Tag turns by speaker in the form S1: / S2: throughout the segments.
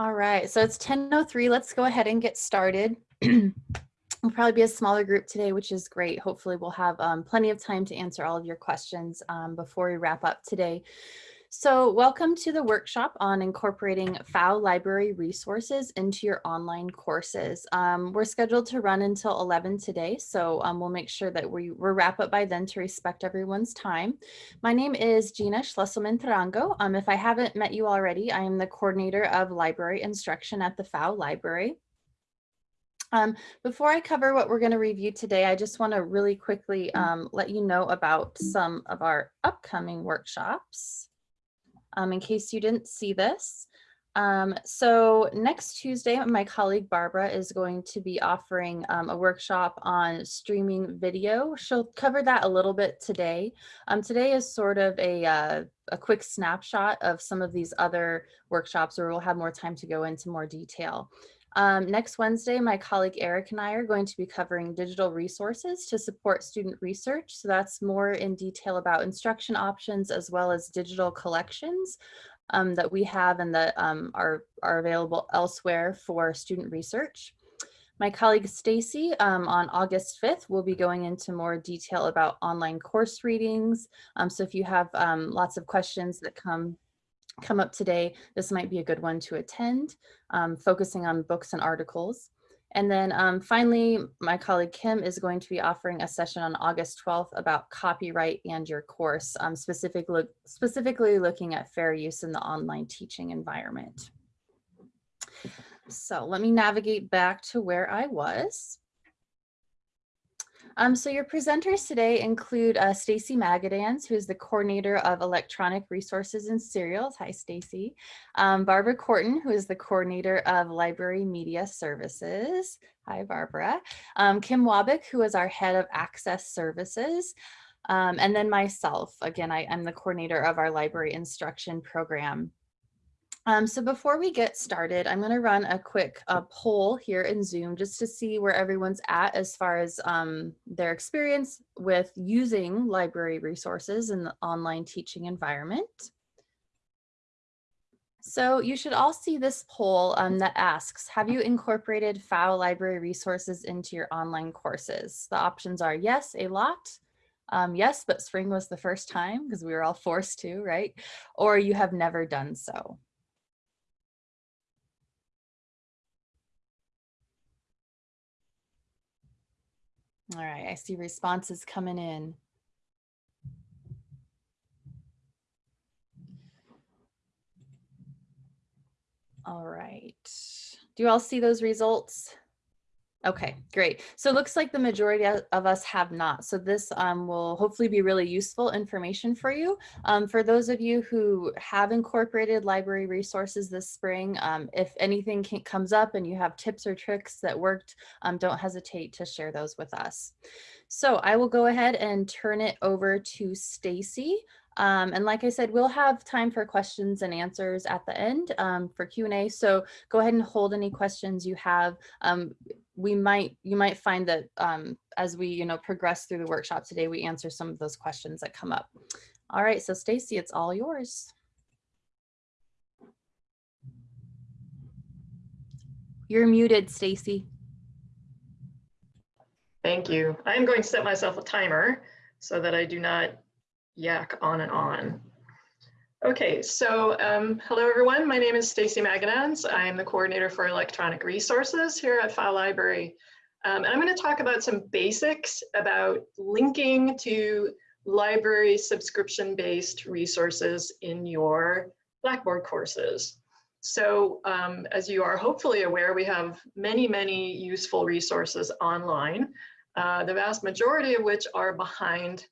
S1: All right, so it's 10.03. Let's go ahead and get started. We'll probably be a smaller group today, which is great. Hopefully we'll have um, plenty of time to answer all of your questions um, before we wrap up today. So welcome to the workshop on incorporating Pfau library resources into your online courses. Um, we're scheduled to run until 11 today, so um, we'll make sure that we, we wrap up by then to respect everyone's time. My name is Gina Schlesselman Tarango. Um, if I haven't met you already, I am the coordinator of library instruction at the Pfau library. Um, before I cover what we're going to review today, I just want to really quickly um, let you know about some of our upcoming workshops um, in case you didn't see this. Um, so next Tuesday, my colleague Barbara is going to be offering um, a workshop on streaming video. She'll cover that a little bit today. Um, today is sort of a, uh, a quick snapshot of some of these other workshops where we'll have more time to go into more detail. Um, next Wednesday, my colleague Eric and I are going to be covering digital resources to support student research. So that's more in detail about instruction options as well as digital collections um, that we have and that um, are, are available elsewhere for student research. My colleague Stacy um, on August 5th will be going into more detail about online course readings. Um, so if you have um, lots of questions that come come up today, this might be a good one to attend, um, focusing on books and articles. And then um, finally, my colleague Kim is going to be offering a session on August 12th about copyright and your course, um, specific look, specifically looking at fair use in the online teaching environment. So let me navigate back to where I was. Um, so your presenters today include uh, Stacy Magedanz, who is the coordinator of electronic resources and serials. Hi, Stacy. Um, Barbara Quarton, who is the coordinator of library media services. Hi, Barbara. Um, Kim Wobick, who is our head of access services. Um, and then myself, again, I, I'm the coordinator of our library instruction program. Um, so before we get started, I'm going to run a quick uh, poll here in Zoom just to see where everyone's at as far as um, their experience with using library resources in the online teaching environment. So you should all see this poll um, that asks, have you incorporated Pfau library resources into your online courses? The options are yes, a lot, um, yes, but spring was the first time because we were all forced to, right? Or you have never done so. All right, I see responses coming in. All right. Do you all see those results? Okay, great. So it looks like the majority of us have not. So this um, will hopefully be really useful information for you. Um, for those of you who have incorporated library resources this spring, um, if anything can, comes up and you have tips or tricks that worked, um, don't hesitate to share those with us. So I will go ahead and turn it over to Stacy. Um, and like I said, we'll have time for questions and answers at the end um, for Q&A. So go ahead and hold any questions you have. Um, we might, you might find that um, as we, you know, progress through the workshop today, we answer some of those questions that come up. All right, so Stacy, it's all yours. You're muted, Stacy.
S2: Thank you. I'm going to set myself a timer so that I do not yak on and on. Okay, so um, hello everyone. My name is Stacy Magedanz. I am the coordinator for electronic resources here at Pfau Library. Um, and I'm going to talk about some basics about linking to library subscription-based resources in your Blackboard courses. So um, as you are hopefully aware, we have many, many useful resources online, uh, the vast majority of which are behind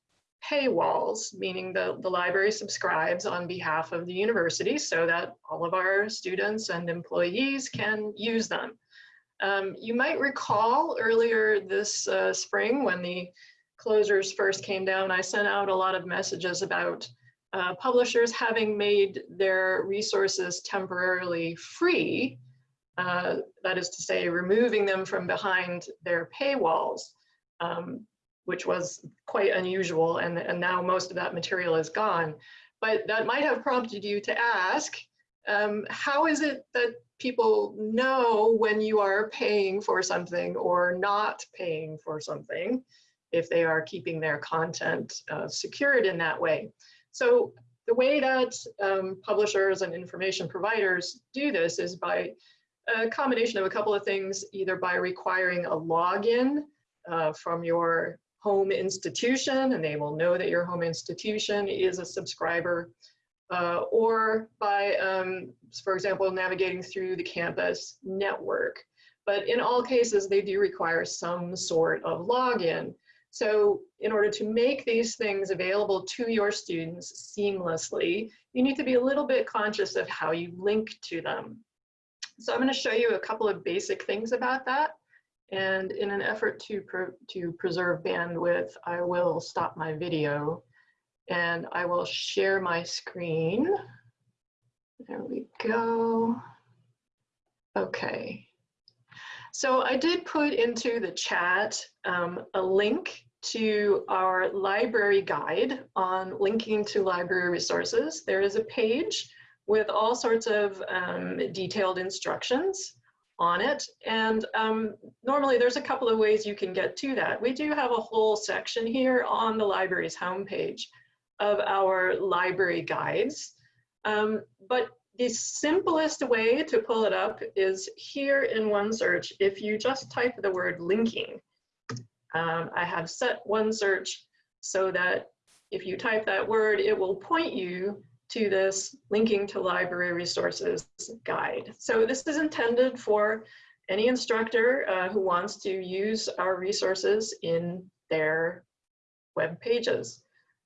S2: paywalls, meaning the, the library subscribes on behalf of the university so that all of our students and employees can use them. Um, you might recall earlier this uh, spring when the closures first came down, I sent out a lot of messages about uh, publishers having made their resources temporarily free, uh, that is to say, removing them from behind their paywalls. Um, which was quite unusual. And, and now most of that material is gone. But that might have prompted you to ask, um, how is it that people know when you are paying for something or not paying for something if they are keeping their content uh, secured in that way. So the way that um, publishers and information providers do this is by a combination of a couple of things, either by requiring a login uh, from your home institution, and they will know that your home institution is a subscriber, uh, or by, um, for example, navigating through the campus network. But in all cases, they do require some sort of login. So in order to make these things available to your students seamlessly, you need to be a little bit conscious of how you link to them. So I'm going to show you a couple of basic things about that. And in an effort to, to preserve bandwidth, I will stop my video and I will share my screen. There we go. Okay. So I did put into the chat um, a link to our library guide on linking to library resources. There is a page with all sorts of um, detailed instructions on it. And um, normally there's a couple of ways you can get to that. We do have a whole section here on the library's homepage of our library guides. Um, but the simplest way to pull it up is here in OneSearch. If you just type the word linking, um, I have set OneSearch so that if you type that word, it will point you to this linking to library resources guide. So this is intended for any instructor uh, who wants to use our resources in their web pages.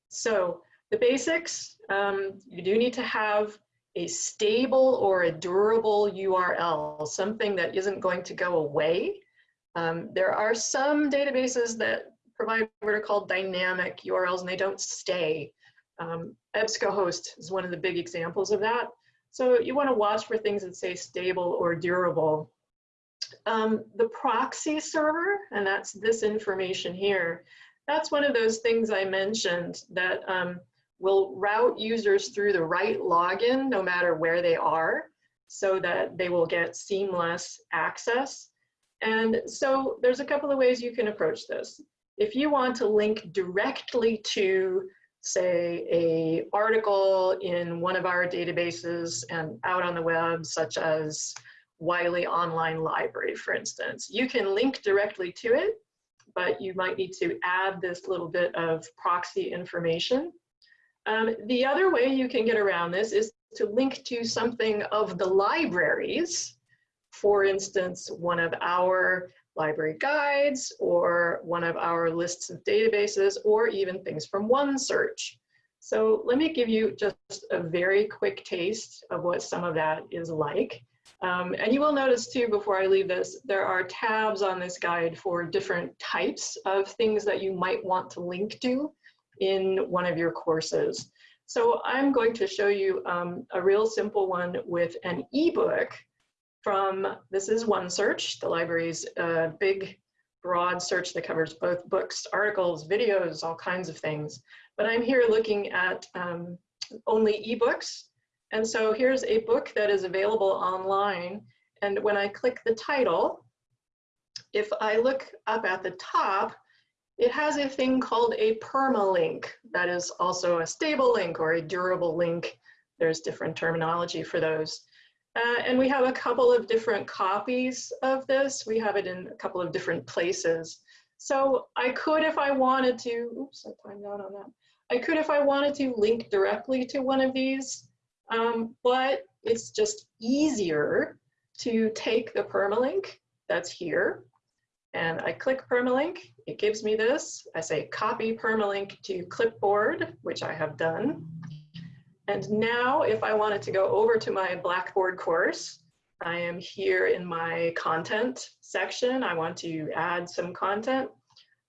S2: So the basics, um, you do need to have a stable or a durable URL, something that isn't going to go away. Um, there are some databases that provide what are called dynamic URLs and they don't stay. Um, EBSCOhost is one of the big examples of that. So you want to watch for things that say stable or durable. Um, the proxy server, and that's this information here, that's one of those things I mentioned that um, will route users through the right login no matter where they are so that they will get seamless access. And so there's a couple of ways you can approach this. If you want to link directly to say a article in one of our databases and out on the web, such as Wiley Online Library, for instance. You can link directly to it, but you might need to add this little bit of proxy information. Um, the other way you can get around this is to link to something of the libraries. For instance, one of our library guides or one of our lists of databases or even things from OneSearch. So let me give you just a very quick taste of what some of that is like. Um, and you will notice too, before I leave this, there are tabs on this guide for different types of things that you might want to link to in one of your courses. So I'm going to show you um, a real simple one with an ebook from, this is OneSearch, the library's uh, big, broad search that covers both books, articles, videos, all kinds of things. But I'm here looking at um, only ebooks. And so here's a book that is available online. And when I click the title, if I look up at the top, it has a thing called a permalink that is also a stable link or a durable link. There's different terminology for those. Uh, and we have a couple of different copies of this. We have it in a couple of different places. So I could, if I wanted to, oops, I timed out on that. I could, if I wanted to, link directly to one of these, um, but it's just easier to take the permalink that's here, and I click permalink, it gives me this. I say copy permalink to clipboard, which I have done. And now if I wanted to go over to my Blackboard course, I am here in my content section. I want to add some content.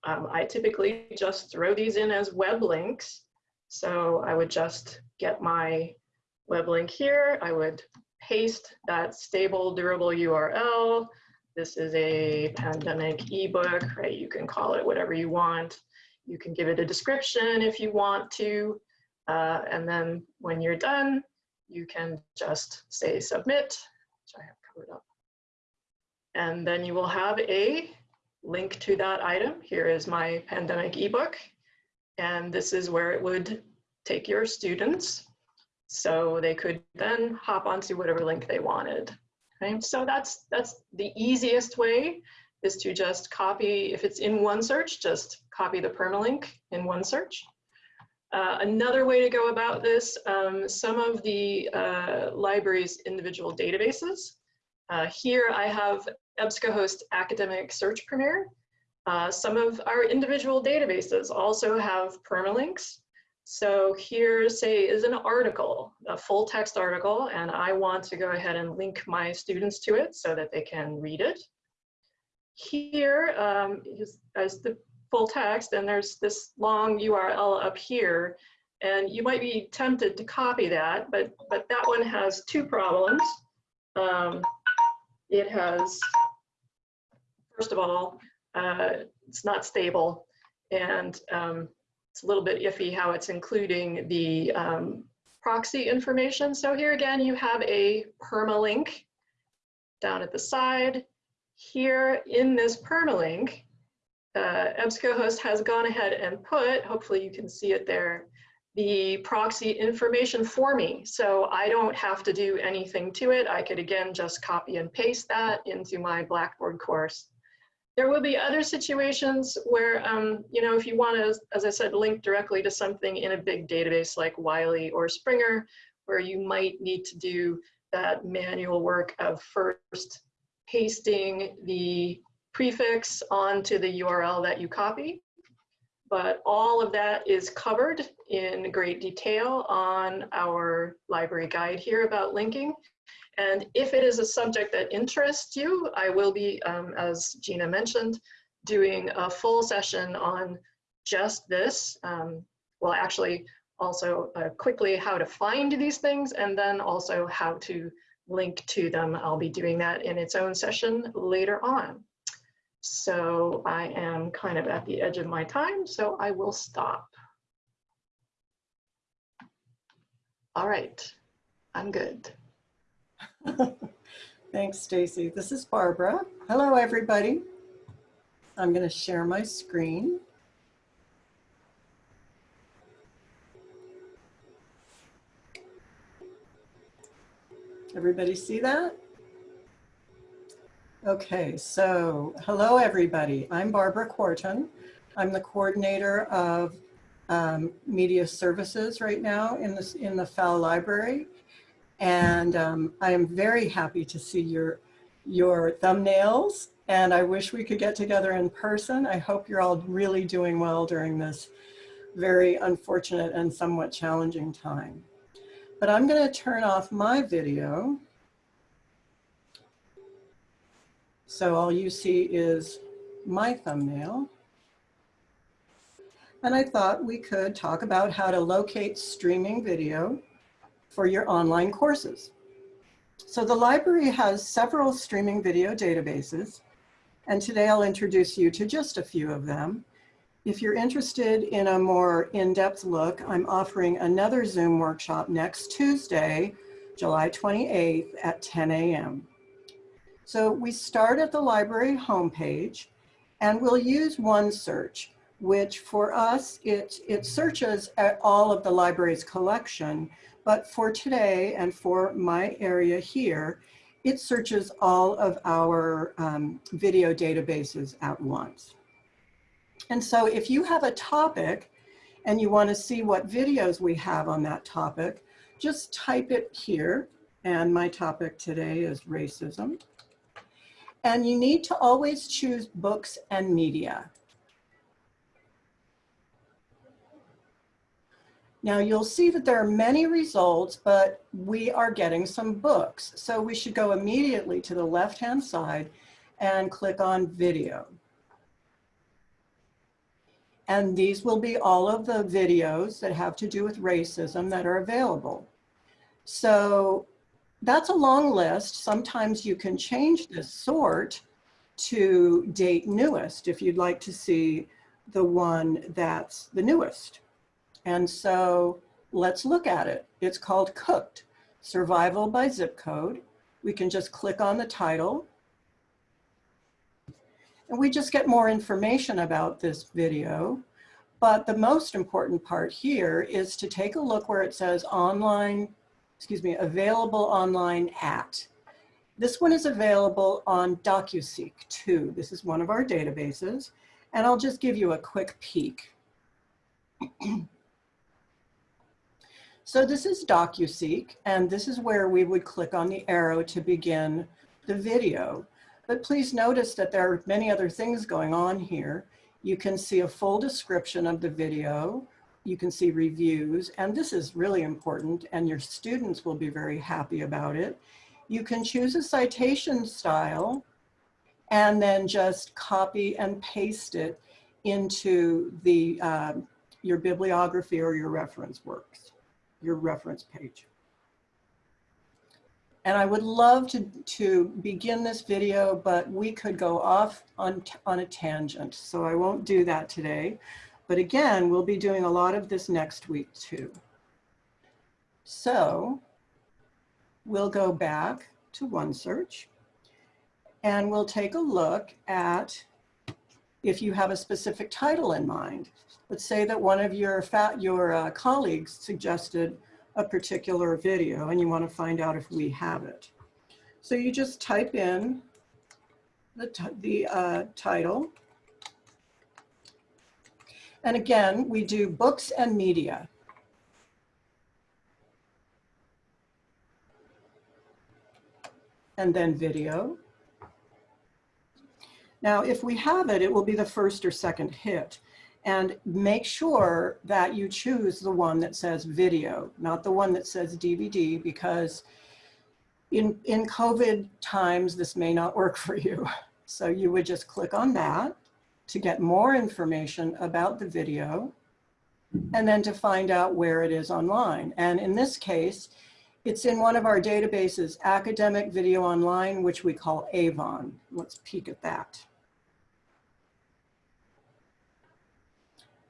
S2: Um, I typically just throw these in as web links. So I would just get my web link here. I would paste that stable, durable URL. This is a pandemic ebook, right? You can call it whatever you want. You can give it a description if you want to. Uh, and then when you're done, you can just say submit, which I have covered up. And then you will have a link to that item. Here is my pandemic ebook. And this is where it would take your students. So they could then hop onto whatever link they wanted. Okay, so that's, that's the easiest way is to just copy, if it's in OneSearch, just copy the permalink in OneSearch. Uh, another way to go about this, um, some of the uh, library's individual databases. Uh, here I have EBSCOhost Academic Search Premier. Uh, some of our individual databases also have permalinks. So here, say, is an article, a full text article, and I want to go ahead and link my students to it so that they can read it. Here um, as the full text, and there's this long URL up here, and you might be tempted to copy that, but, but that one has two problems. Um, it has, first of all, uh, it's not stable, and um, it's a little bit iffy how it's including the um, proxy information. So here again, you have a permalink down at the side. Here in this permalink, uh, EBSCOhost has gone ahead and put, hopefully you can see it there, the proxy information for me. So I don't have to do anything to it. I could again just copy and paste that into my Blackboard course. There will be other situations where, um, you know, if you want to, as I said, link directly to something in a big database like Wiley or Springer, where you might need to do that manual work of first pasting the prefix onto the URL that you copy. But all of that is covered in great detail on our library guide here about linking. And if it is a subject that interests you, I will be, um, as Gina mentioned, doing a full session on just this. Um, well, actually, also uh, quickly how to find these things and then also how to link to them. I'll be doing that in its own session later on. So I am kind of at the edge of my time, so I will stop. All right, I'm good.
S3: Thanks, Stacy. This is Barbara. Hello, everybody. I'm going to share my screen. Everybody see that? Okay, so hello, everybody. I'm Barbara Quarton. I'm the coordinator of um, media services right now in, this, in the Pfau library. And um, I am very happy to see your, your thumbnails and I wish we could get together in person. I hope you're all really doing well during this very unfortunate and somewhat challenging time. But I'm gonna turn off my video. So all you see is my thumbnail. And I thought we could talk about how to locate streaming video for your online courses. So the library has several streaming video databases, and today I'll introduce you to just a few of them. If you're interested in a more in-depth look, I'm offering another Zoom workshop next Tuesday, July 28th at 10 a.m. So we start at the library homepage and we'll use OneSearch, which for us, it, it searches at all of the library's collection, but for today and for my area here, it searches all of our um, video databases at once. And so if you have a topic and you want to see what videos we have on that topic, just type it here. And my topic today is racism. And you need to always choose books and media. Now you'll see that there are many results, but we are getting some books. So we should go immediately to the left-hand side and click on video. And these will be all of the videos that have to do with racism that are available. So that's a long list. Sometimes you can change this sort to date newest if you'd like to see the one that's the newest. And so let's look at it. It's called Cooked, Survival by Zip Code. we can just click on the title. And we just get more information about this video. But the most important part here is to take a look where it says online, excuse me, available online at. This one is available on DocuSeek too. This is one of our databases. And I'll just give you a quick peek. so this is DocuSeek, and this is where we would click on the arrow to begin the video. But please notice that there are many other things going on here. You can see a full description of the video. You can see reviews, and this is really important, and your students will be very happy about it. You can choose a citation style and then just copy and paste it into the, uh, your bibliography or your reference works, your reference page. And I would love to, to begin this video, but we could go off on, on a tangent. So I won't do that today. But again, we'll be doing a lot of this next week too. So we'll go back to OneSearch and we'll take a look at if you have a specific title in mind. Let's say that one of your, your uh, colleagues suggested a particular video and you want to find out if we have it. So you just type in the, the uh, title. And again, we do books and media. And then video. Now, if we have it, it will be the first or second hit and make sure that you choose the one that says video, not the one that says DVD, because in, in COVID times, this may not work for you. So you would just click on that to get more information about the video and then to find out where it is online. And in this case, it's in one of our databases, Academic Video Online, which we call Avon. Let's peek at that.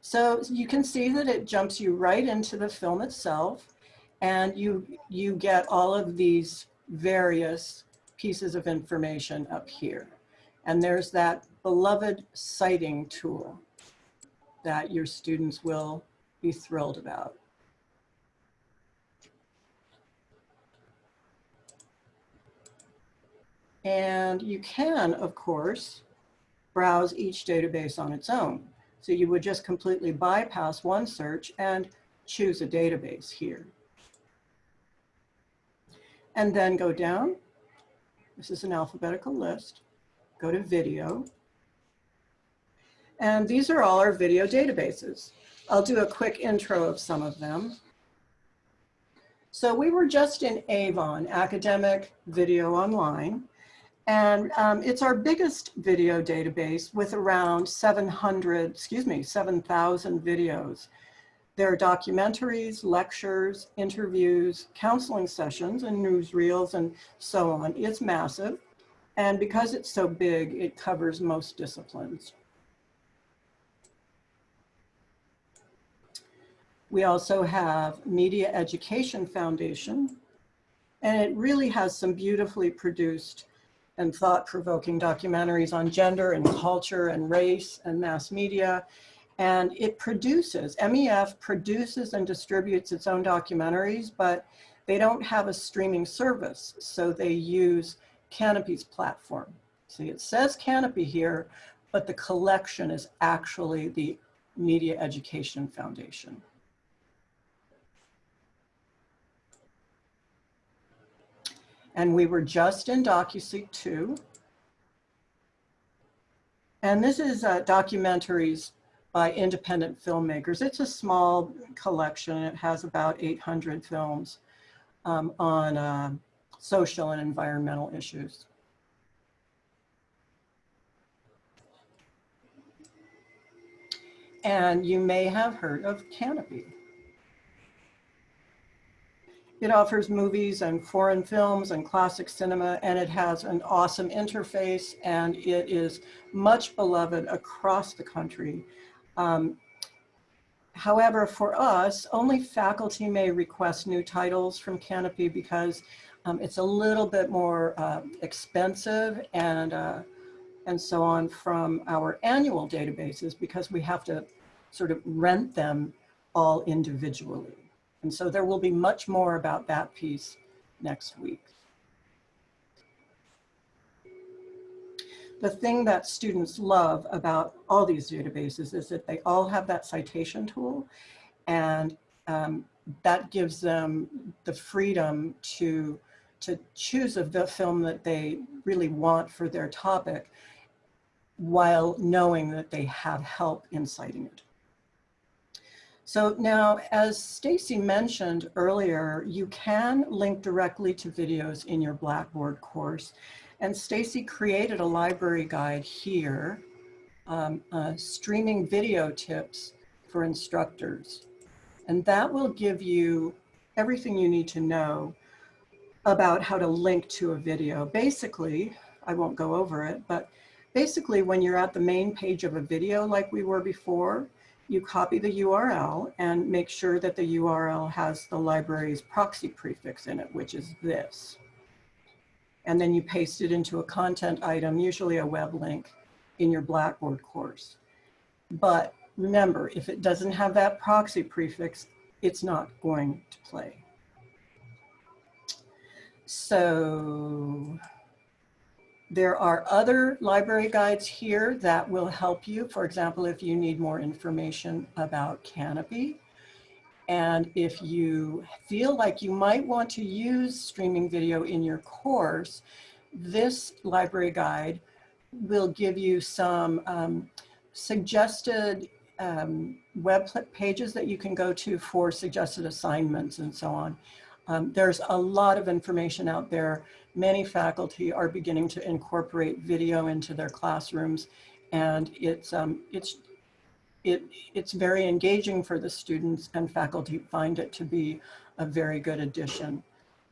S3: So you can see that it jumps you right into the film itself and you, you get all of these various pieces of information up here. And there's that beloved citing tool that your students will be thrilled about. And you can, of course, browse each database on its own. So you would just completely bypass OneSearch and choose a database here. And then go down. This is an alphabetical list. Go to video. And these are all our video databases. I'll do a quick intro of some of them. So we were just in Avon, Academic Video Online. And um, it's our biggest video database with around 700, excuse me, 7,000 videos. There are documentaries, lectures, interviews, counseling sessions, and newsreels, and so on. It's massive. And because it's so big, it covers most disciplines. We also have Media Education Foundation, and it really has some beautifully produced and thought-provoking documentaries on gender and culture and race and mass media. And it produces, MEF produces and distributes its own documentaries, but they don't have a streaming service. So they use Kanopy's platform. See, it says Canopy here, but the collection is actually the Media Education Foundation. And we were just in DocuSeek 2. And this is uh, documentaries by independent filmmakers. It's a small collection. It has about 800 films um, on uh, social and environmental issues. And you may have heard of Kanopy. It offers movies and foreign films and classic cinema, and it has an awesome interface, and it is much beloved across the country. Um, however, for us, only faculty may request new titles from Kanopy because Um, it's a little bit more uh, expensive and, uh, and so on from our annual databases because we have to sort of rent them all individually. And so there will be much more about that piece next week. The thing that students love about all these databases is that they all have that citation tool and um, that gives them the freedom to, to choose a film that they really want for their topic while knowing that they have help in citing it. So now, as Stacy mentioned earlier, you can link directly to videos in your Blackboard course. And Stacy created a library guide here, um, uh, streaming video tips for instructors. And that will give you everything you need to know about how to link to a video. Basically, I won't go over it, but basically when you're at the main page of a video like we were before, you copy the URL and make sure that the URL has the library's proxy prefix in it, which is this. And then you paste it into a content item, usually a web link in your Blackboard course. But remember, if it doesn't have that proxy prefix, it's not going to play. So there are other library guides here that will help you. For example, if you need more information about Kanopy, And if you feel like you might want to use streaming video in your course, this library guide will give you some um, suggested um, web pages that you can go to for suggested assignments and so on. Um, there's a lot of information out there. Many faculty are beginning to incorporate video into their classrooms and it's, um, it's, it, it's very engaging for the students and faculty find it to be a very good addition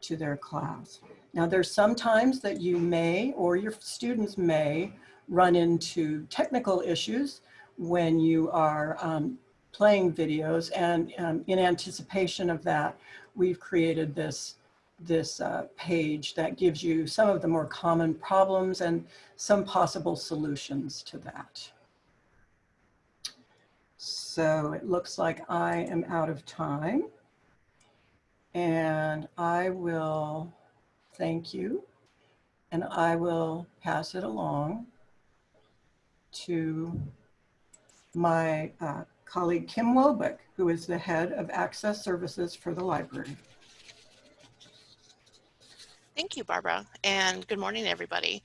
S3: to their class. Now there's some times that you may or your students may run into technical issues when you are um, playing videos and um, in anticipation of that, we've created this, this uh, page that gives you some of the more common problems and some possible solutions to that. So it looks like I am out of time and I will thank you and I will pass it along to my uh, colleague Kim Wobick, who is the head of access services for the library.
S4: Thank you, Barbara, and good morning, everybody.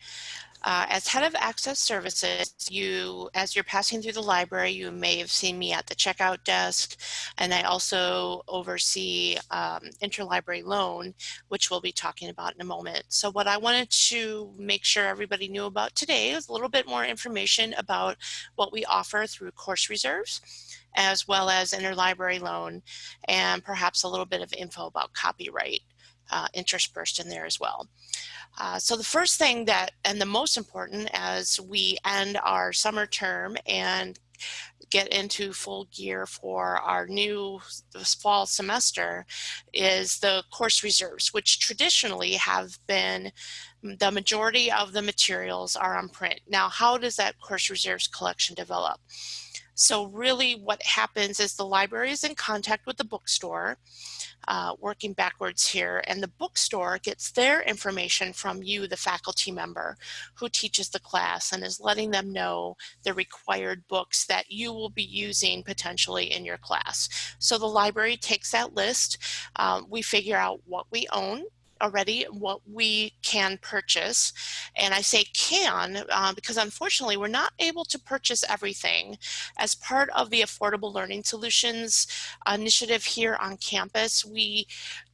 S4: Uh, as head of access services, you, as you're passing through the library, you may have seen me at the checkout desk, and I also oversee um, interlibrary loan, which we'll be talking about in a moment. So what I wanted to make sure everybody knew about today is a little bit more information about what we offer through course reserves, as well as interlibrary loan, and perhaps a little bit of info about copyright uh, interspersed in there as well. Uh, so the first thing that, and the most important as we end our summer term and get into full gear for our new fall semester is the course reserves, which traditionally have been the majority of the materials are on print. Now, how does that course reserves collection develop? So really what happens is the library is in contact with the bookstore uh, working backwards here. And the bookstore gets their information from you, the faculty member who teaches the class and is letting them know the required books that you will be using potentially in your class. So the library takes that list. Um, we figure out what we own already what we can purchase. And I say can uh, because unfortunately we're not able to purchase everything. As part of the Affordable Learning Solutions initiative here on campus, we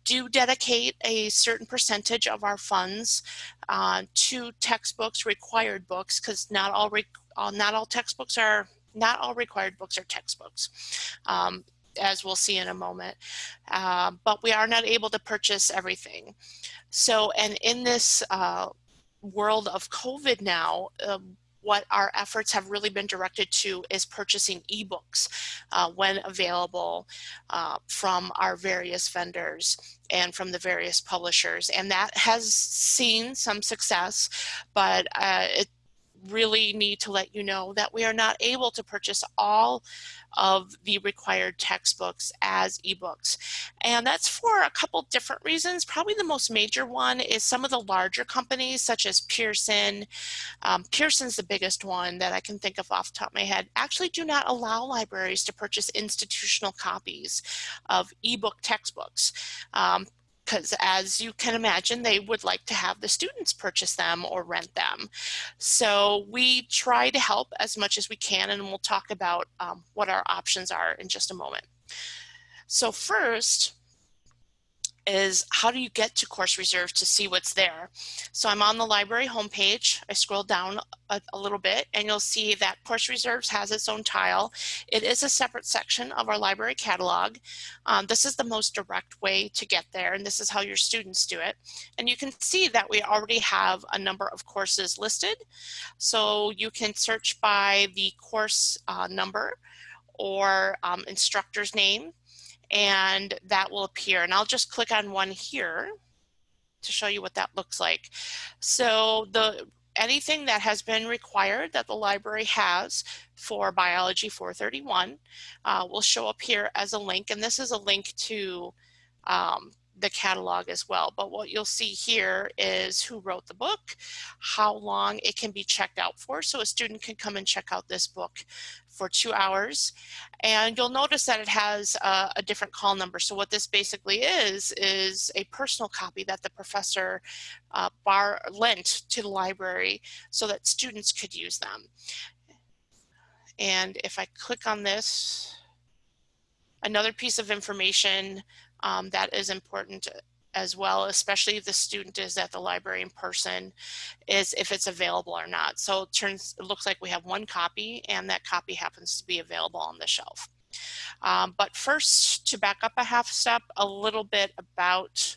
S4: do dedicate a certain percentage of our funds uh, to textbooks, required books, because not all uh, not all textbooks are not all required books are textbooks. Um, as we'll see in a moment. Uh, but we are not able to purchase everything. So, and in this uh, world of COVID now, uh, what our efforts have really been directed to is purchasing ebooks uh, when available uh, from our various vendors and from the various publishers. And that has seen some success, but uh, it really need to let you know that we are not able to purchase all of the required textbooks as ebooks. And that's for a couple different reasons. Probably the most major one is some of the larger companies such as Pearson. Um, Pearson's the biggest one that I can think of off the top of my head, actually do not allow libraries to purchase institutional copies of ebook textbooks. Um, because as you can imagine, they would like to have the students purchase them or rent them. So we try to help as much as we can, and we'll talk about um, what our options are in just a moment. So first, is how do you get to course reserve to see what's there? So I'm on the library homepage. I scroll down a, a, little bit and you'll see that course reserves has its own tile. It is a separate section of our library catalog. Um, this is the most direct way to get there and this is how your students do it. And you can see that we already have a number of courses listed. So you can search by the course uh, number or um, instructor's name and that will appear. And I'll just click on one here to show you what that looks like. So the anything that has been required that the library has for Biology 431 uh, will show up here as a link. And this is a link to um, the catalog as well. But what you'll see here is who wrote the book, how long it can be checked out for. So a student can come and check out this book for two hours. And you'll notice that it has a, a, different call number. So what this basically is, is a personal copy that the professor uh, bar lent to the library so that students could use them. And if I click on this, another piece of information um, that is important as well, especially if the student is at the library in person, is if it's available or not. So it turns, it looks like we have one copy and that copy happens to be available on the shelf. Um, but first, to back up a half step, a little bit about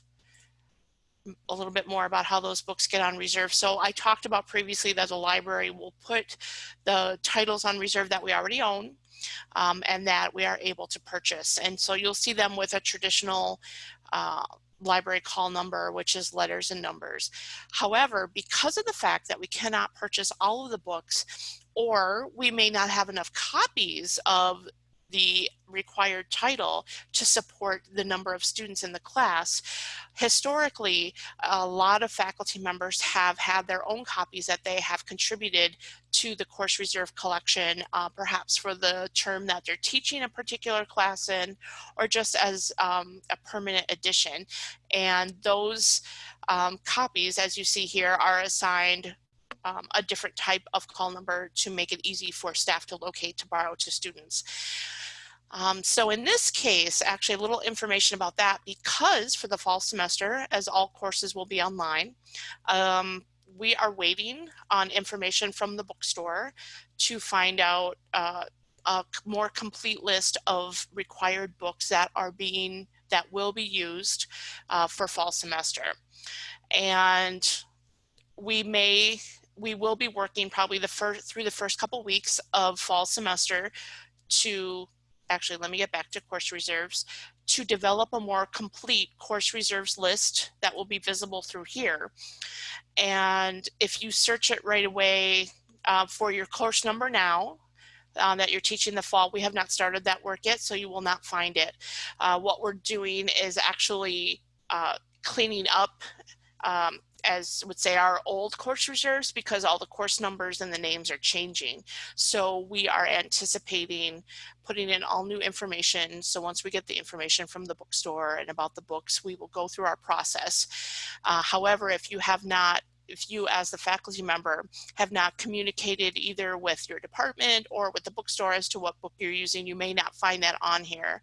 S4: a little bit more about how those books get on reserve. So I talked about previously that the library will put the titles on reserve that we already own um, and that we are able to purchase. And so you'll see them with a traditional uh, library call number, which is letters and numbers. However, because of the fact that we cannot purchase all of the books, or we may not have enough copies of the required title to support the number of students in the class. Historically, a lot of faculty members have had their own copies that they have contributed to the course reserve collection, uh, perhaps for the term that they're teaching a particular class in, or just as um, a permanent addition. And those um, copies, as you see here, are assigned um, a different type of call number to make it easy for staff to locate to borrow to students. Um, so in this case, actually a little information about that because for the fall semester, as all courses will be online, um, we are waiting on information from the bookstore to find out uh, a more complete list of required books that are being, that will be used uh, for fall semester. And we may, we will be working probably the first, through the first couple weeks of fall semester to actually let me get back to course reserves, to develop a more complete course reserves list that will be visible through here. And if you search it right away uh, for your course number now, um, that you're teaching the fall, we have not started that work yet, so you will not find it. Uh, what we're doing is actually uh, cleaning up um, as would say our old course reserves because all the course numbers and the names are changing. So we are anticipating putting in all new information. So once we get the information from the bookstore and about the books, we will go through our process. Uh, however, if you have not if you as the faculty member have not communicated either with your department or with the bookstore as to what book you're using, you may not find that on here.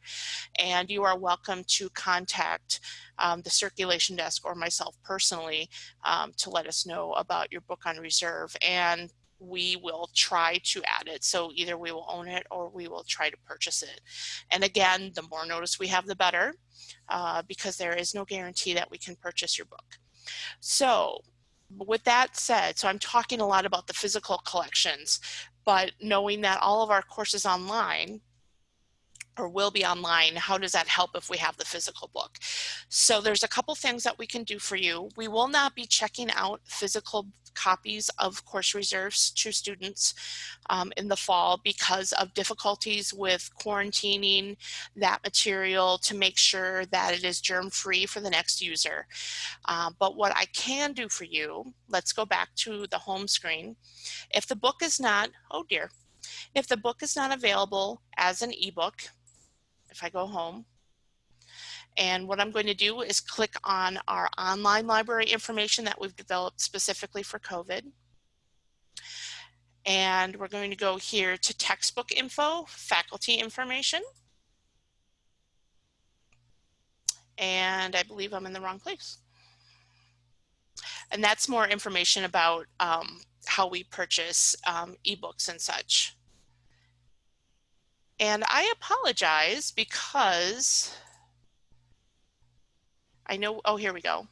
S4: And you are welcome to contact um, the circulation desk or myself personally um, to let us know about your book on reserve. And we will try to add it. So either we will own it or we will try to purchase it. And again, the more notice we have, the better, uh, because there is no guarantee that we can purchase your book. So with that said, so I'm talking a lot about the physical collections, but knowing that all of our courses online or will be online, how does that help if we have the physical book? So there's a couple things that we can do for you. We will not be checking out physical copies of course reserves to students um, in the fall because of difficulties with quarantining that material to make sure that it is germ free for the next user. Uh, but what I can do for you, let's go back to the home screen. If the book is not, oh dear, if the book is not available as an ebook, if I go home. And what I'm going to do is click on our online library information that we've developed specifically for COVID. And we're going to go here to textbook info, faculty information. And I believe I'm in the wrong place. And that's more information about um, how we purchase um, ebooks and such. And I apologize because I know, oh, here we go.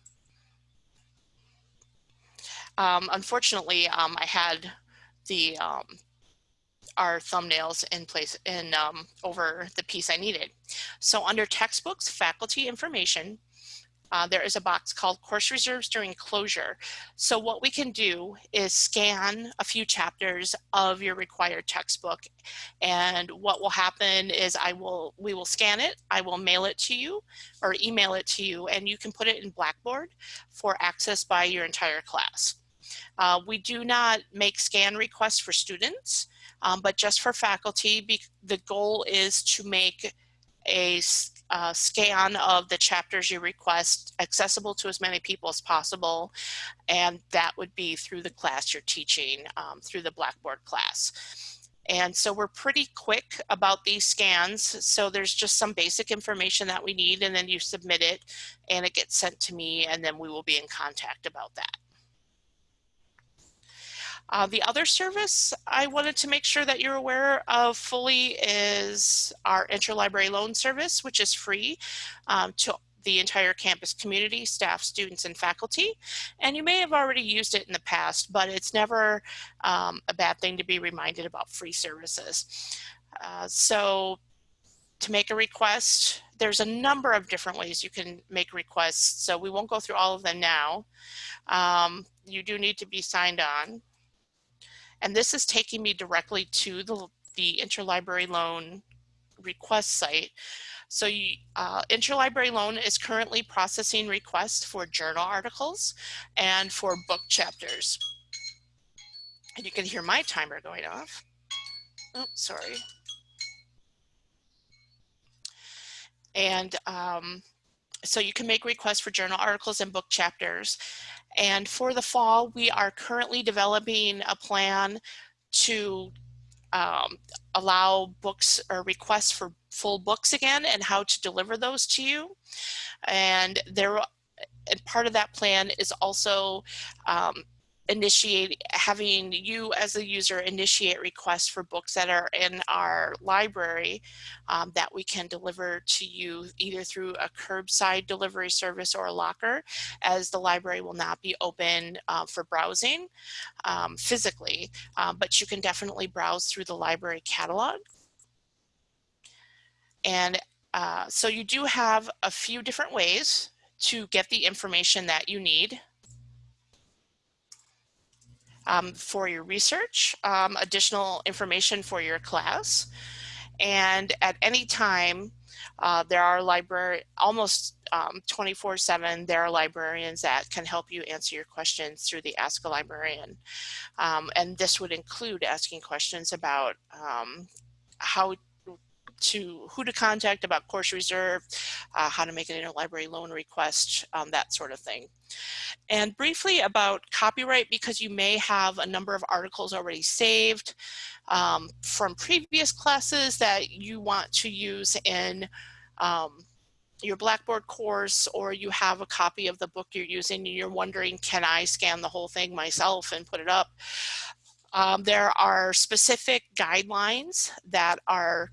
S4: Um, unfortunately, um, I had the um, our thumbnails in place in um, over the piece I needed. So under textbooks, faculty information, uh, there is a box called course reserves during closure. So what we can do is scan a few chapters of your required textbook. And what will happen is I will, we will scan it, I will mail it to you or email it to you and you can put it in Blackboard for access by your entire class. Uh, we do not make scan requests for students, um, but just for faculty, the goal is to make a uh, scan of the chapters you request accessible to as many people as possible. And that would be through the class you're teaching, um, through the Blackboard class. And so we're pretty quick about these scans. So there's just some basic information that we need and then you submit it and it gets sent to me and then we will be in contact about that. Uh, the other service I wanted to make sure that you're aware of fully is our interlibrary loan service, which is free um, to the entire campus community, staff, students, and faculty. And you may have already used it in the past, but it's never um, a bad thing to be reminded about free services. Uh, so to make a request, there's a number of different ways you can make requests. So we won't go through all of them now. Um, you do need to be signed on. And this is taking me directly to the, the interlibrary loan request site. So you, uh, Interlibrary Loan is currently processing requests for journal articles and for book chapters. And you can hear my timer going off. Oh, sorry. And um, so you can make requests for journal articles and book chapters. And for the fall, we are currently developing a plan to um, allow books or requests for full books again and how to deliver those to you. And there, and part of that plan is also um, initiate having you as a user initiate requests for books that are in our library um, that we can deliver to you either through a curbside delivery service or a locker as the library will not be open uh, for browsing um, physically. Um, but you can definitely browse through the library catalog. And uh, so you do have a few different ways to get the information that you need um, for your research, um, additional information for your class. And at any time, uh, there are library, almost 24-7, um, there are librarians that can help you answer your questions through the Ask a Librarian. Um, and this would include asking questions about um, how to who to contact about course reserve, uh, how to make an interlibrary loan request, um, that sort of thing. And briefly about copyright, because you may have a number of articles already saved um, from previous classes that you want to use in um, your Blackboard course or you have a copy of the book you're using and you're wondering, can I scan the whole thing myself and put it up? Um, there are specific guidelines that are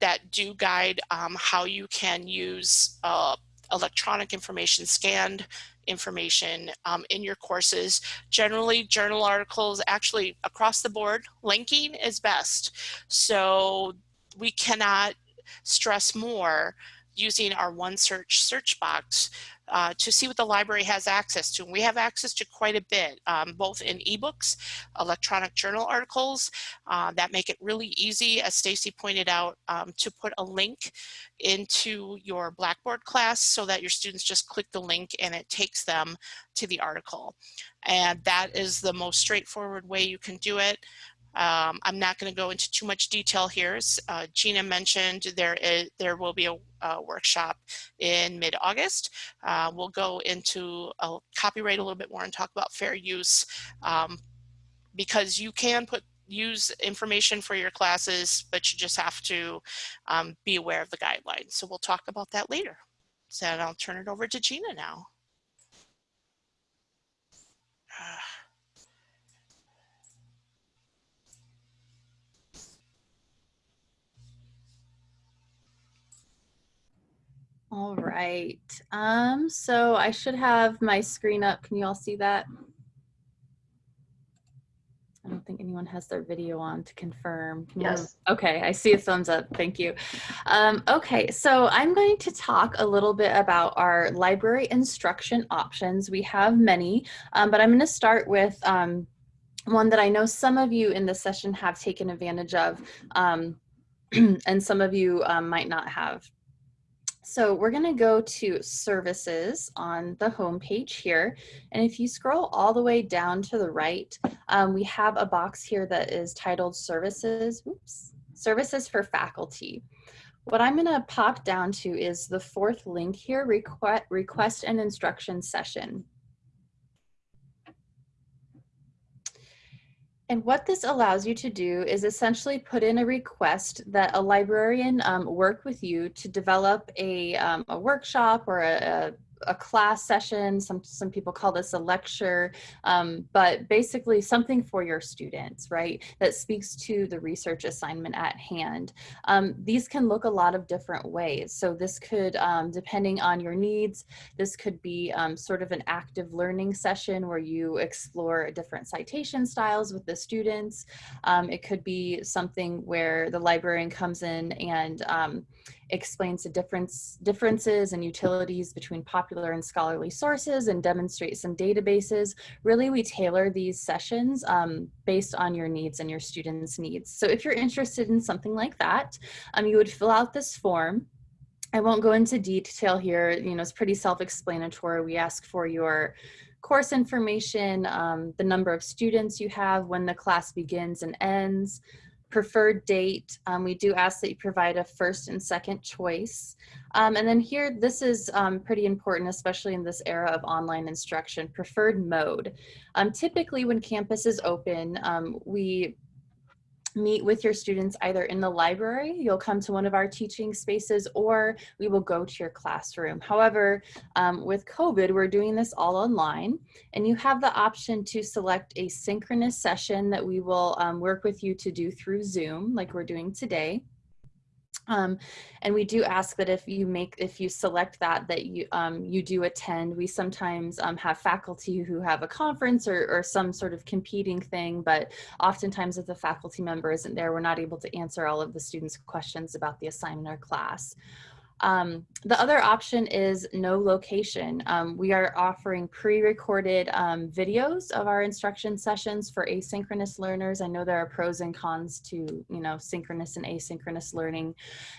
S4: that do guide um, how you can use uh, electronic information scanned information um, in your courses. Generally, journal articles, actually across the board, linking is best. So we cannot stress more using our OneSearch search box uh, to see what the library has access to. We have access to quite a bit, um, both in ebooks, electronic journal articles uh, that make it really easy, as Stacy pointed out, um, to put a link into your Blackboard class so that your students just click the link and it takes them to the article. And that is the most straightforward way you can do it. Um, I'm not going to go into too much detail here. Uh, Gina mentioned there is there will be a, a workshop in mid-August. Uh, we'll go into copyright a little bit more and talk about fair use um, because you can put use information for your classes, but you just have to um, be aware of the guidelines. So we'll talk about that later. So I'll turn it over to Gina now.
S1: All right. Um, so I should have my screen up. Can you all see that? I don't think anyone has their video on to confirm. Can you-
S2: Yes.
S1: Okay, I see a thumbs up. Thank you. Um, okay, so I'm going to talk a little bit about our library instruction options. We have many, um, but I'm going to start with um, one that I know some of you in the session have taken advantage of, um, and some of you um, might not have. So we're going to go to services on the home page here. And if you scroll all the way down to the right, um, we have a box here that is titled services, oops, services for faculty. What I'm going to pop down to is the fourth link here, request, request an instruction session. And what this allows you to do is essentially put in a request that a librarian um, work with you to develop a, um, a workshop or a, a class session. Some, some people call this a lecture, um, but basically something for your students, right? That speaks to the research assignment at hand. Um, these can look a lot of different ways. So this could, um, depending on your needs, this could be um, sort of an active learning session where you explore different citation styles with the students. Um, it could be something where the librarian comes in and um, explains the difference, differences and utilities between popular and scholarly sources and demonstrate some databases. Really, we tailor these sessions um, based on your needs and your students' needs. So if you're interested in something like that, um, you would fill out this form. I won't go into detail here, you know, it's pretty self-explanatory. We ask for your course information, um, the number of students you have, when the class begins and ends, preferred date. Um, we do ask that you provide a first and second choice. Um, and then here, this is um, pretty important, especially in this era of online instruction, preferred mode. Um, typically when campus is open, um, we meet with your students either in the library, you'll come to one of our teaching spaces, or we will go to your classroom. However, um, with COVID, we're doing this all online, and you have the option to select a synchronous session that we will um, work with you to do through Zoom, like we're doing today. Um, and we do ask that if you make, if you select that, that you, um, you do attend. We sometimes um, have faculty who have a conference or, or some sort of competing thing, but oftentimes if the faculty member isn't there, we're not able to answer all of the students' questions about the assignment or class. Um, the other option is no location. Um, we are offering pre-recorded um, videos of our instruction sessions for asynchronous learners. I know there are pros and cons to, you know, synchronous and asynchronous learning.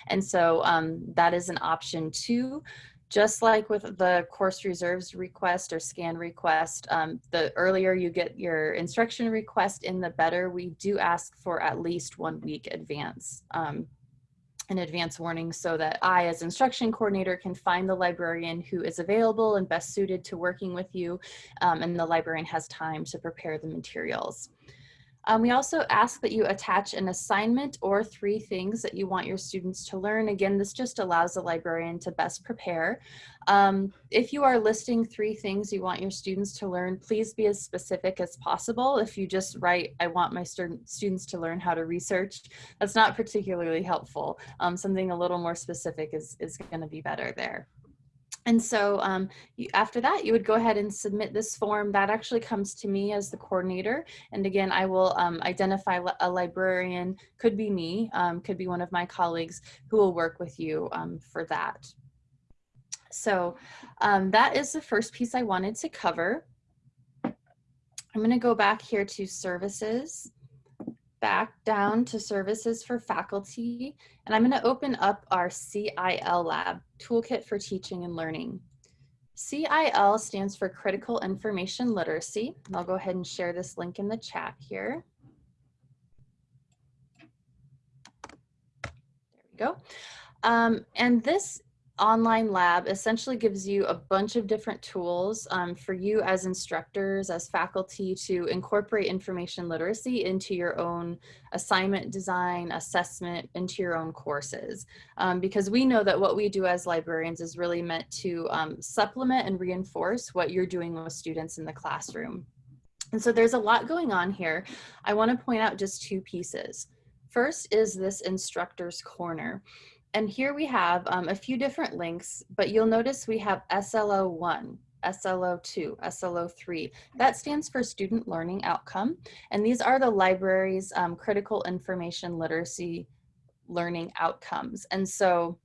S1: And so um, that is an option too. Just like with the course reserves request or scan request, um, the earlier you get your instruction request in, the better. We do ask for at least one week advance um, an advance warning so that I as instruction coordinator can find the librarian who is available and best suited to working with you um, and the librarian has time to prepare the materials. Um, we also ask that you attach an assignment or three things that you want your students to learn. Again, this just allows the librarian to best prepare. Um, if you are listing three things you want your students to learn, please be as specific as possible. If you just write, I want my student, students to learn how to research, that's not particularly helpful. Um, something a little more specific is, is gonna be better there. And so um, you, after that, you would go ahead and submit this form. That actually comes to me as the coordinator. And again, I will um, identify a librarian, could be me, um, could be one of my colleagues who will work with you um, for that. So um, that is the first piece I wanted to cover. I'm gonna go back here to services back down to services for faculty, and I'm going to open up our CIL lab, Toolkit for Teaching and Learning. CIL stands for Critical Information Literacy. I'll go ahead and share this link in the chat here. There we go. Um, and this online lab essentially gives you a bunch of different tools um, for you as instructors, as faculty to incorporate information literacy into your own assignment design, assessment, into your own courses. Um, because we know that what we do as librarians is really meant to um, supplement and reinforce what you're doing with students in the classroom. And so there's a lot going on here. I wanna point out just two pieces. First is this instructor's corner. And here we have um, a few different links, but you'll notice we have SLO1, SLO2, SLO3. That stands for Student Learning Outcome. And these are the library's um, critical information literacy learning outcomes. And so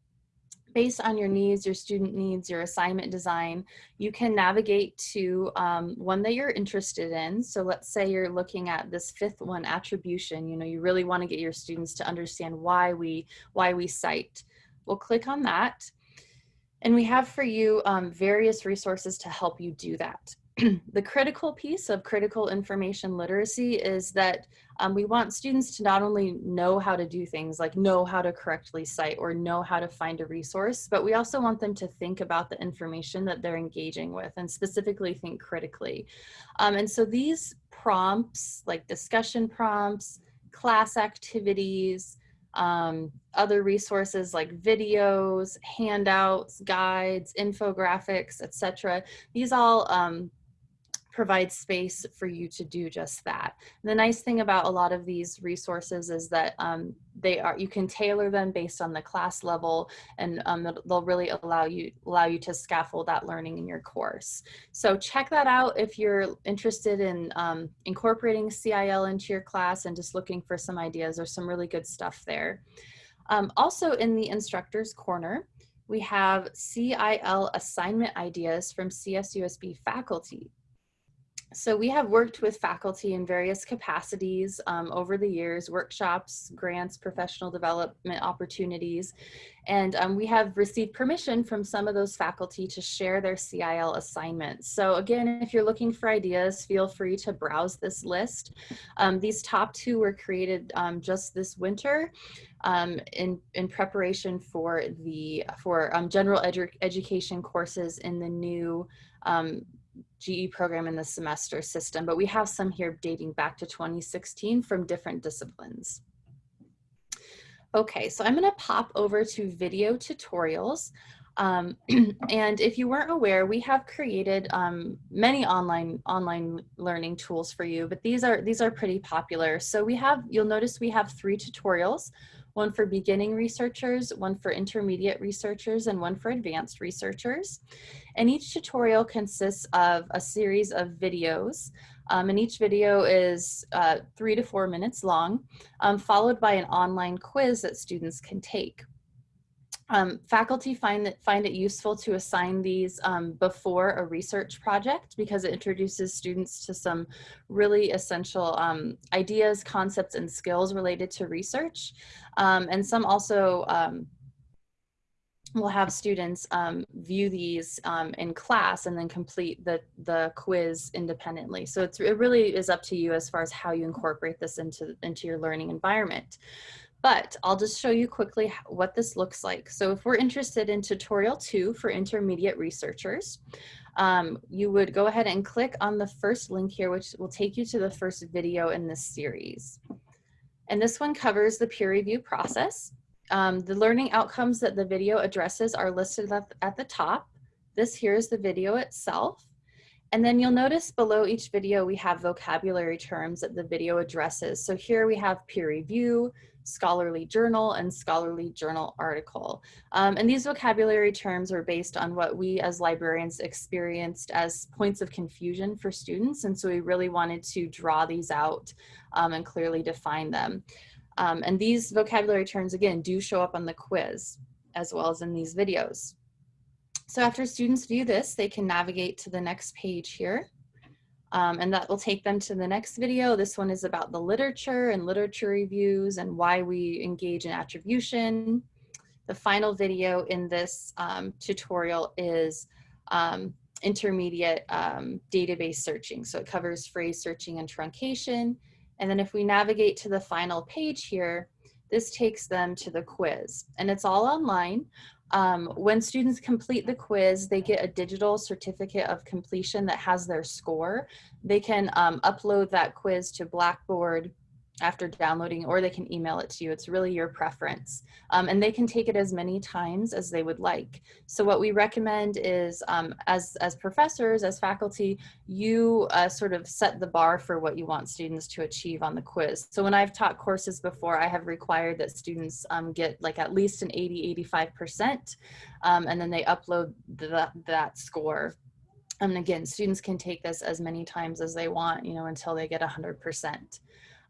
S1: based on your needs, your student needs, your assignment design, you can navigate to um, one that you're interested in. So let's say you're looking at this fifth one, attribution, you know, you really wanna get your students to understand why we, why we cite. We'll click on that. And we have for you um, various resources to help you do that. the critical piece of critical information literacy is that um, we want students to not only know how to do things like know how to correctly cite or know how to find a resource, but we also want them to think about the information that they're engaging with and specifically think critically. Um, and so these prompts like discussion prompts, class activities, um, other resources like videos, handouts, guides, infographics, etc. These all um, provide space for you to do just that. The nice thing about a lot of these resources is that um, they are you can tailor them based on the class level and um, they'll really allow you allow you to scaffold that learning in your course. So check that out if you're interested in um, incorporating CIL into your class and just looking for some ideas. There's some really good stuff there. Um, also in the instructor's corner, we have CIL assignment ideas from CSUSB faculty. So we have worked with faculty in various capacities um, over the years, workshops, grants, professional development opportunities, and um, we have received permission from some of those faculty to share their CIL assignments. So again, if you're looking for ideas, feel free to browse this list. Um, these top two were created um, just this winter um, in, in preparation for the for um, general edu education courses in the new GE program in the semester system, but we have some here dating back to 2016 from different disciplines. Okay, so I'm gonna pop over to video tutorials. Um, and if you weren't aware, we have created um, many online online learning tools for you, but these are these are pretty popular. So we have, you'll notice we have three tutorials one for beginning researchers, one for intermediate researchers, and one for advanced researchers. And each tutorial consists of a series of videos. Um, and each video is uh, three to four minutes long, um, followed by an online quiz that students can take. Um, faculty find that find it useful to assign these um, before a research project because it introduces students to some really essential um, ideas, concepts, and skills related to research. Um, and some also um, will have students um, view these in class and then complete the, the quiz independently. So it really is up to you as far as how you incorporate this into, into your learning environment. But I'll just show you quickly what this looks like. So if we're interested in tutorial two for intermediate researchers, um, you would go ahead and click on the first link here, which will take you to the first video in this series. And this one covers the peer review process. Um, the learning outcomes that the video addresses are listed at, at the top. This here is the video itself. And then you'll notice below each video, we have vocabulary terms that the video addresses. So here we have peer review, scholarly journal, and scholarly journal article. Um, and these vocabulary terms are based on what we as librarians experienced as points of confusion for students. And so we really wanted to draw these out um, and clearly define them. Um, and these vocabulary terms, again, do show up on the quiz as well as in these videos. So after students view this, they can navigate to the next page here. Um, and that will take them to the next video. This one is about the literature and literature reviews and why we engage in attribution. The final video in this um, tutorial is um, intermediate um, database searching. So it covers phrase searching and truncation. And then if we navigate to the final page here, this takes them to the quiz and it's all online. Um, when students complete the quiz, they get a digital certificate of completion that has their score. They can um, upload that quiz to Blackboard after downloading or they can email it to you. It's really your preference. Um, and they can take it as many times as they would like. So what we recommend is um, as, as professors, as faculty, you uh, sort of set the bar for what you want students to achieve on the quiz. So when I've taught courses before, I have required that students um, get like at least an 80, 85%, um, and then they upload the, that score and again, students can take this as many times as they want, you know, until they get 100%.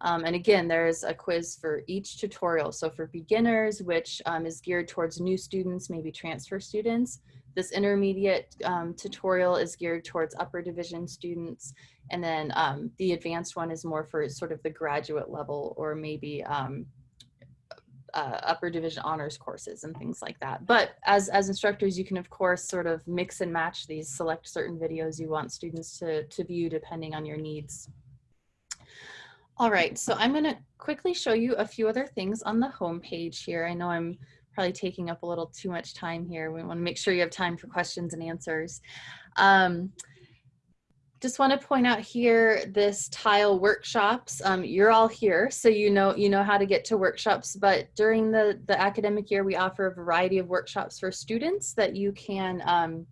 S1: Um, and again, there's a quiz for each tutorial. So for beginners, which um, is geared towards new students, maybe transfer students, this intermediate um, tutorial is geared towards upper division students. And then um, the advanced one is more for sort of the graduate level or maybe um, uh, upper division honors courses and things like that. But as, as instructors, you can of course sort of mix and match these, select certain videos you want students to, to view depending on your needs. All right, so I'm going to quickly show you a few other things on the home page here. I know I'm probably taking up a little too much time here. We want to make sure you have time for questions and answers. Um, just want to point out here this tile workshops. Um, you're all here, so you know you know how to get to workshops. But during the the academic year, we offer a variety of workshops for students that you can, um,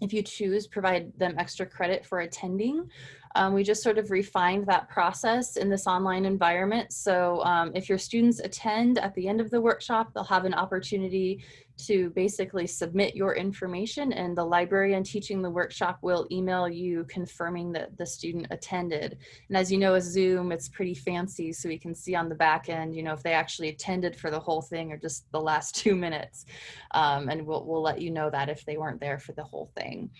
S1: if you choose, provide them extra credit for attending. Um, we just sort of refined that process in this online environment. So um, if your students attend at the end of the workshop, they'll have an opportunity to basically submit your information and the librarian teaching the workshop will email you confirming that the student attended. And as you know, with Zoom, it's pretty fancy so we can see on the back end, you know, if they actually attended for the whole thing or just the last two minutes. Um, and we'll, we'll let you know that if they weren't there for the whole thing.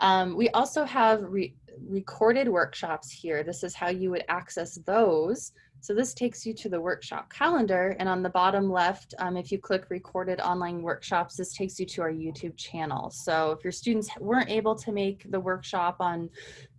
S1: Um, we also have re recorded workshops here. This is how you would access those. So this takes you to the workshop calendar and on the bottom left, um, if you click recorded online workshops, this takes you to our YouTube channel. So if your students weren't able to make the workshop on,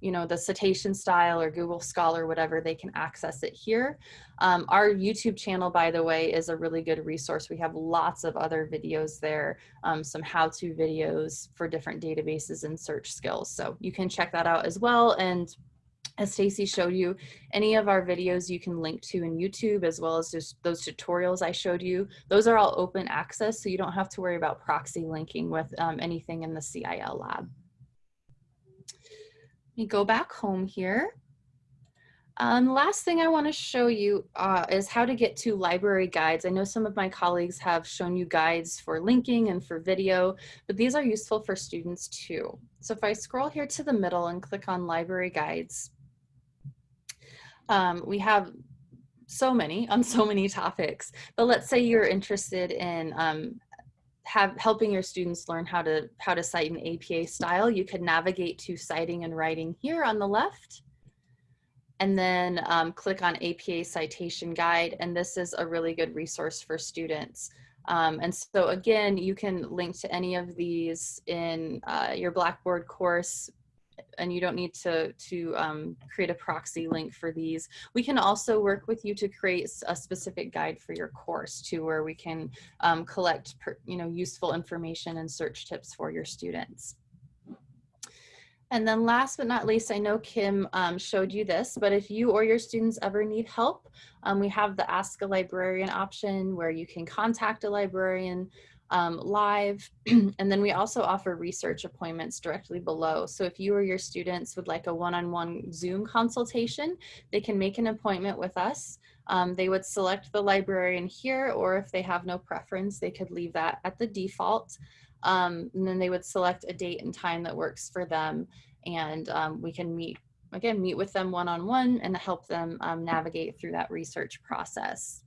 S1: you know, the citation style or Google Scholar, whatever, they can access it here. Um, our YouTube channel, by the way, is a really good resource. We have lots of other videos there, um, some how-to videos for different databases and search skills. So you can check that out as well. And as Stacy showed you, any of our videos you can link to in YouTube as well as just those tutorials I showed you. Those are all open access, so you don't have to worry about proxy linking with um, anything in the CIL lab. Let me go back home here. Um, last thing I want to show you uh, is how to get to library guides. I know some of my colleagues have shown you guides for linking and for video, but these are useful for students too. So if I scroll here to the middle and click on library guides, um, we have so many on so many topics, but let's say you're interested in um, have helping your students learn how to how to cite in APA style. You could navigate to citing and writing here on the left and then um, click on APA citation guide. And this is a really good resource for students. Um, and so again, you can link to any of these in uh, your Blackboard course and you don't need to, to um, create a proxy link for these. We can also work with you to create a specific guide for your course too, where we can um, collect per, you know, useful information and search tips for your students. And then last but not least, I know Kim um, showed you this, but if you or your students ever need help, um, we have the Ask a Librarian option where you can contact a librarian um, live. and then we also offer research appointments directly below. So if you or your students would like a one-on-one Zoom consultation, they can make an appointment with us. Um, they would select the librarian here, or if they have no preference, they could leave that at the default. Um, and then they would select a date and time that works for them. And um, we can meet, again, meet with them one-on-one and help them um, navigate through that research process.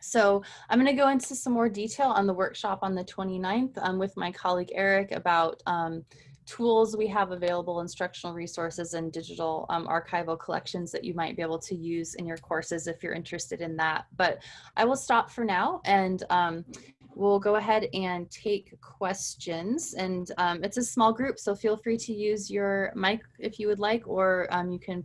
S1: So I'm going to go into some more detail on the workshop on the 29th um, with my colleague Eric about um, tools we have available, instructional resources and digital um, archival collections that you might be able to use in your courses if you're interested in that. But I will stop for now and um, we'll go ahead and take questions. And um, it's a small group, so feel free to use your mic if you would like, or um, you can